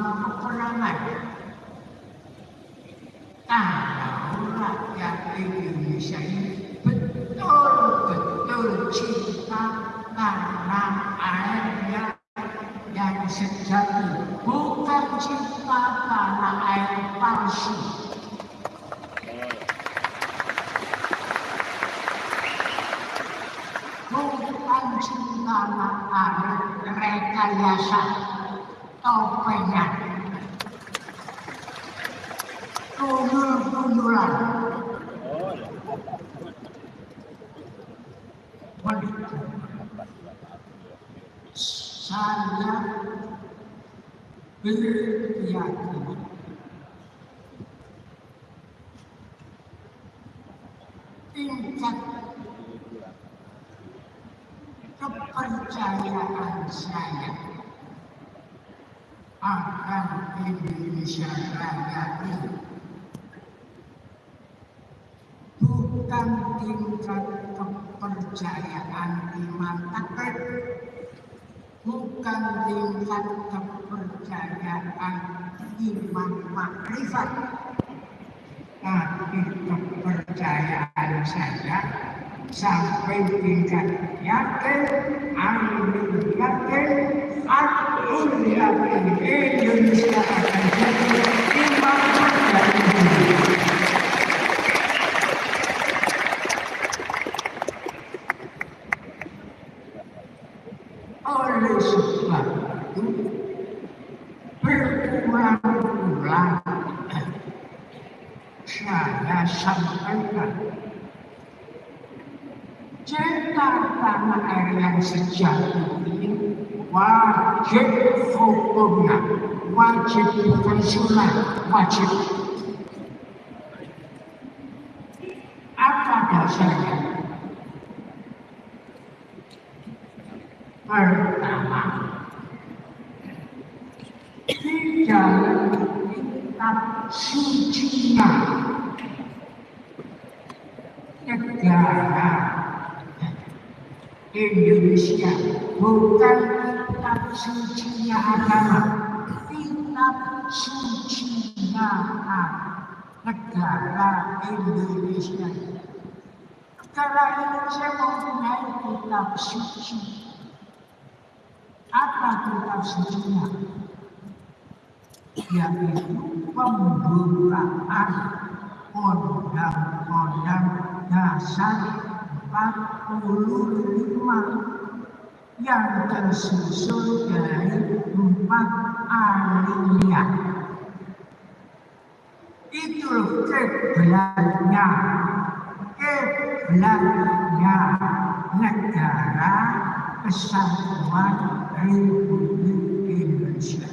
peperangan. Kalau rakyat Indonesia ini betul-betul cinta karena airnya yang sejati, bukan cinta karena air palsu. Bukan cinta karena air rekayasa tao quay nhà cô hương cô vô làm quan điểm sa nhá với nhà akan Indonesia Raya ini. Bukan tingkat kepercayaan iman takdir bukan tingkat kepercayaan iman makrifat. Tapi kepercayaan saya sampai tingkat yakin, amin yakin, akun yakin Indonesia akan jadi iman dari dunia. Oleh sebab itu, berulang-ulang saya sampaikan cinta tanah air yang sejati ini wajib hukumnya, wajib bukan sunat, wajib. Apa dasarnya? Pertama, di dalam kitab sucinya negara Indonesia bukan kitab sucinya agama, kitab sucinya negara Indonesia. Negara Indonesia mempunyai kitab suci. Apa kitab sucinya? Yaitu pembukaan undang-undang dasar 45 yang tersusun dari empat alinea. Itu ke belakangnya, ke belakangnya negara kesatuan Republik Indonesia.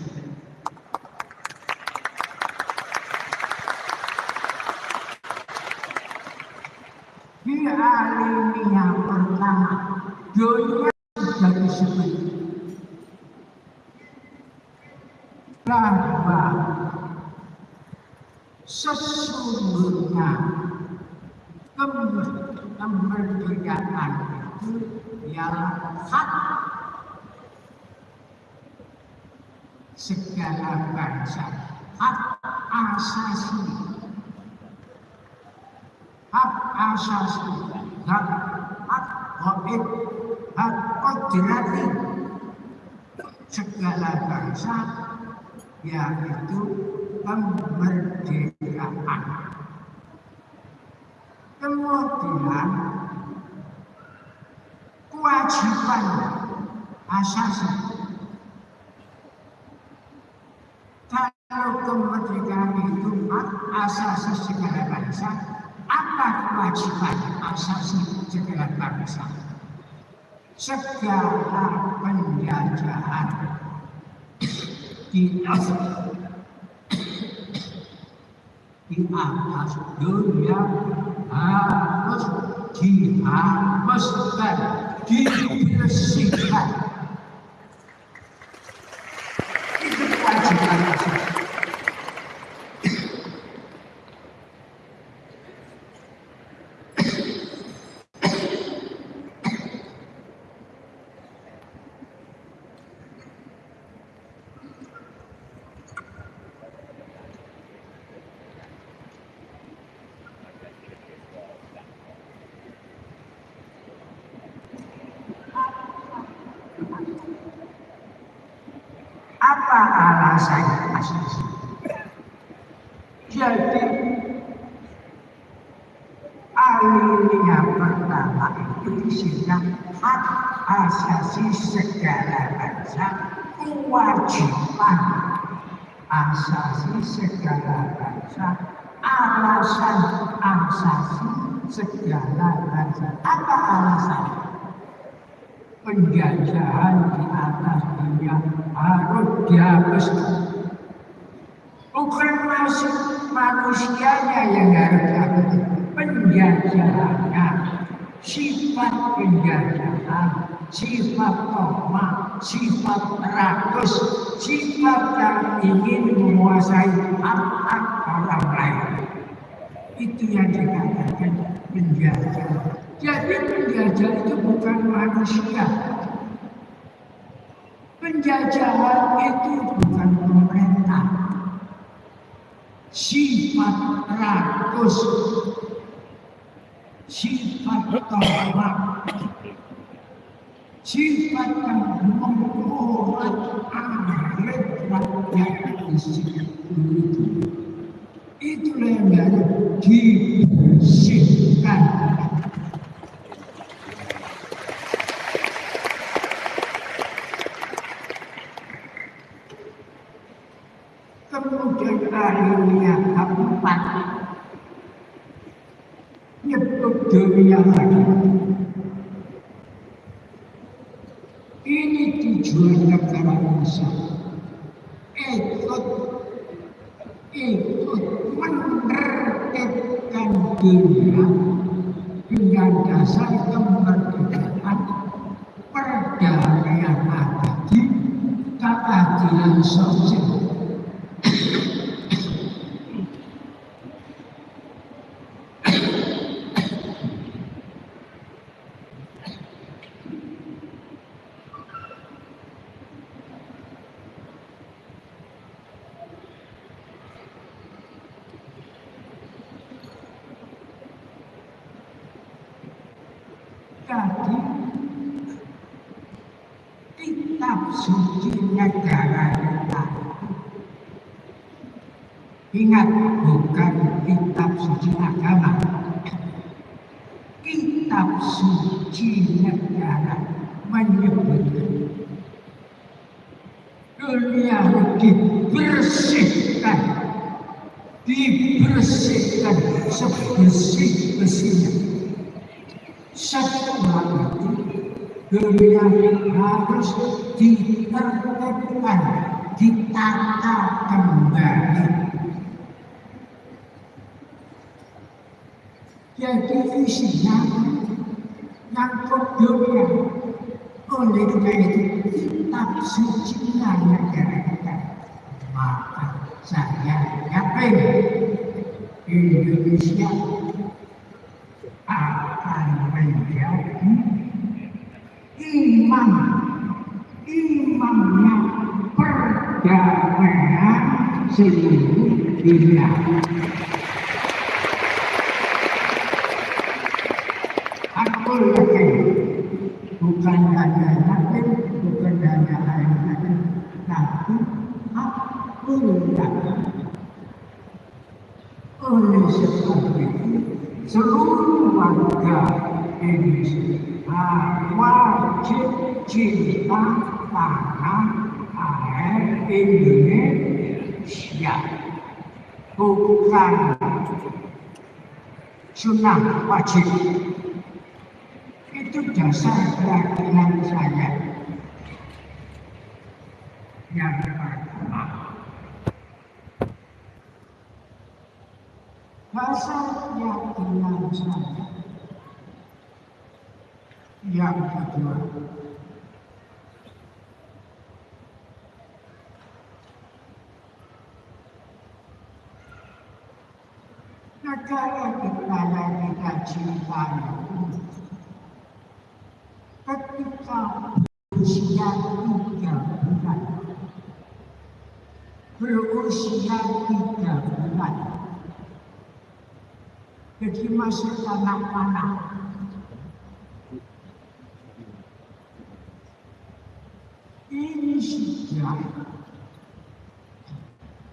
Di alinea pertama, dunia sudah disebut bahwa sesungguhnya kemerdekaan itu ialah hak segala bangsa, hak asasi, hak asasi, hak hak gaib, hak kodrati segala bangsa yaitu kemerdekaan. Kemudian kewajiban asasi. Kalau kemerdekaan itu asasi segala bangsa, apa kewajiban asasi segala bangsa? Segala penjajahan di atas di atas dunia harus dihapuskan, dibersihkan. Itu kewajiban alasan asasi? Jadi alinea pertama itu isinya hak asasi segala bangsa kewajiban asasi segala bangsa alasan asasi segala bangsa. Apa alasan? Penjajahan di atas dunia harus dihapuskan bukan masuk manusianya yang harus dihapuskan penjajahannya sifat penjajahan sifat koma sifat rakus. Sifat yang ingin menguasai hak-hak orang lain. Itu yang dikatakan penjajah. Jadi penjajah itu bukan manusia penjajahan itu bukan pemerintah. Sifat rakus. Sifat tomat sifat yang membuat akhir rakyat di itulah yang harus dibersihkan dunia lagi ini tujuan negara Indonesia ikut ikut menertibkan dunia dengan dasar kemerdekaan perdamaian abadi keadilan sosial Jadi kitab suci negara kita. Ingat bukan kitab suci agama. Kitab suci negara menyebutkan dunia dibersihkan dibersihkan sebersih-bersihnya setelah itu dunia harus ditertibkan ditata kembali jadi isinya nyangkut dunia oleh karena itu kitab suci negara kita maka saya yakin Indonesia akan menjadi imam imamnya perdamaian seluruh dunia. Aku yakin bukan hanya yakin, bukan hanya yakin, tapi aku yakin. Oleh sebab itu, seluruh warga Indonesia wajib cinta tanah air Indonesia bukan sunnah wajib. Itu dasar keyakinan saya. Yang pertama dasar keyakinan saya. Yang kedua negara yang kita cintai ketika berusia tiga bulan berusia tiga bulan jadi anak-anak ini sudah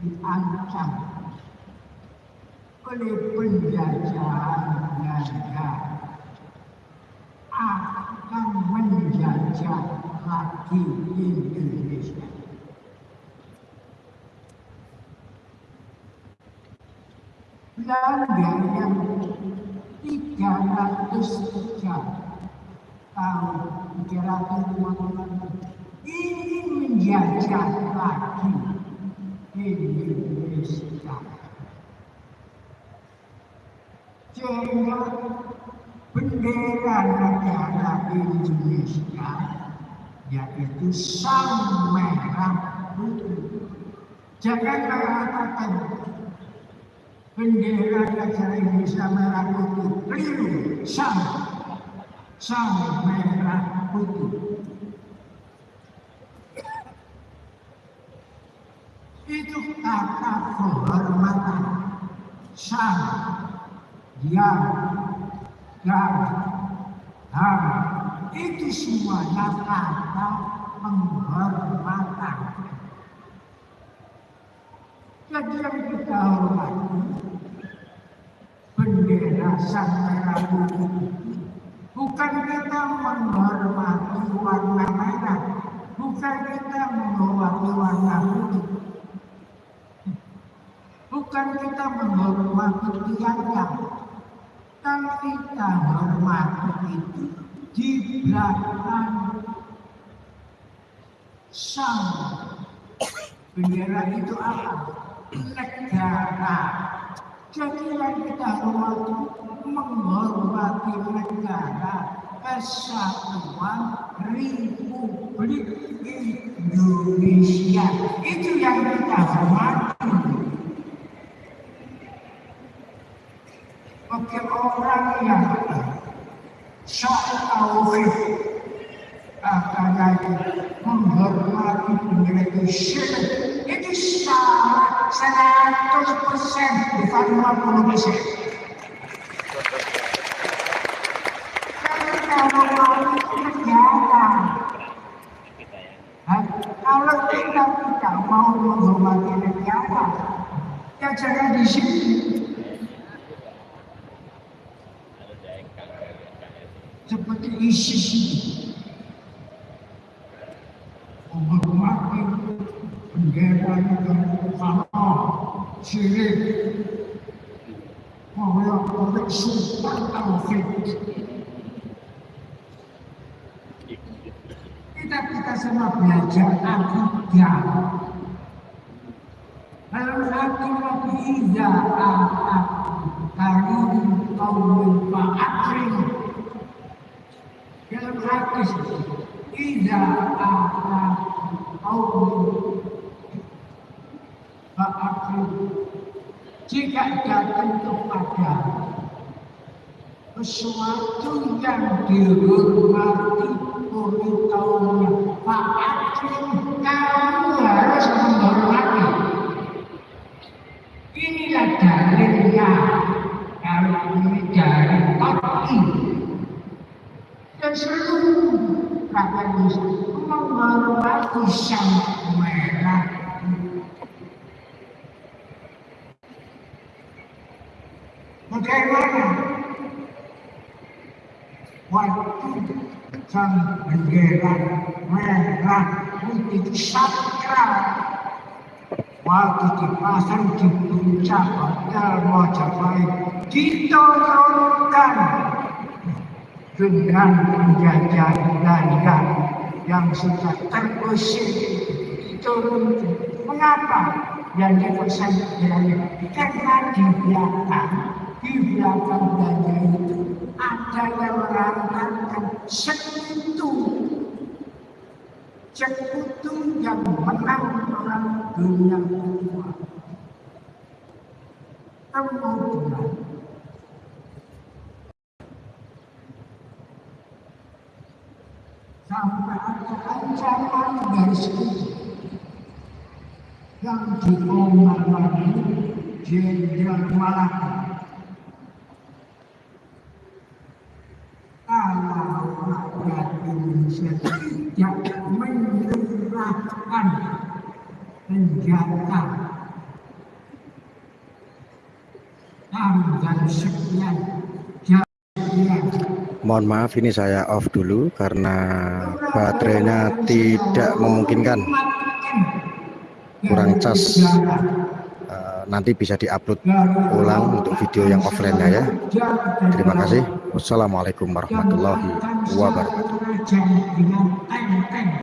diancam oleh penjajahan Belanda akan menjajah lagi Indonesia. Belanda yang 303 tahun 350 ingin menjajah lagi Indonesia. Sehingga bendera negara Indonesia yaitu sang merah putih. Jangan mengatakan bendera negara Indonesia merah putih. Keliru, sang sang merah putih. itu kata kehormatan sang yang dan ham itu semuanya kata penghormatan. Jadi yang kita hormati bendera sang merah putih bukan kita menghormati warna merah bukan kita menghormati warna putih bukan kita menghormati tiangnya kan kita hormati itu di belakang sang bendera itu apa? negara. Jadi yang kita hormati menghormati negara kesatuan Republik Indonesia. Itu yang kita hormati bendera syirik itu salah 100 persen bukan 50 persen kalau mau kegiatan kalau kita tidak mau menghormati negara ya jangan di sini seperti ISIS menghormati syirik oleh Sultan Taufik kita kita semua belajar akidah dalam hati Nabi Iza Kali kaum fa'akrim dalam hadis tidak ada kaum jika datang kepada sesuatu yang dihormati oleh kaumnya Fa'akrim kamu harus menghormati. Inilah dalilnya kalau ini dari Tabi dan seluruh rakyat Indonesia menghormati sang merah Bagaimana waktu sang bendera merah putih sakral waktu dipasang di puncak hotel Mojopahit diturunkan dengan penjajahan Belanda yang sudah terusir diturunkan. Mengapa? Yang dipesan Belanda karena di belakang di belakang Belanda itu. Ada yang mengatakan sekutu sekutu yang menang perang dunia kedua kemudian sampai ada ancaman dari sekutu yang dikomandoi Jenderal Malaka Mohon maaf ini saya off dulu karena baterainya tidak memungkinkan kurang cas eh, nanti bisa diupload ulang untuk video yang offline ya. Terima kasih wassalamualaikum warahmatullahi wabarakatuh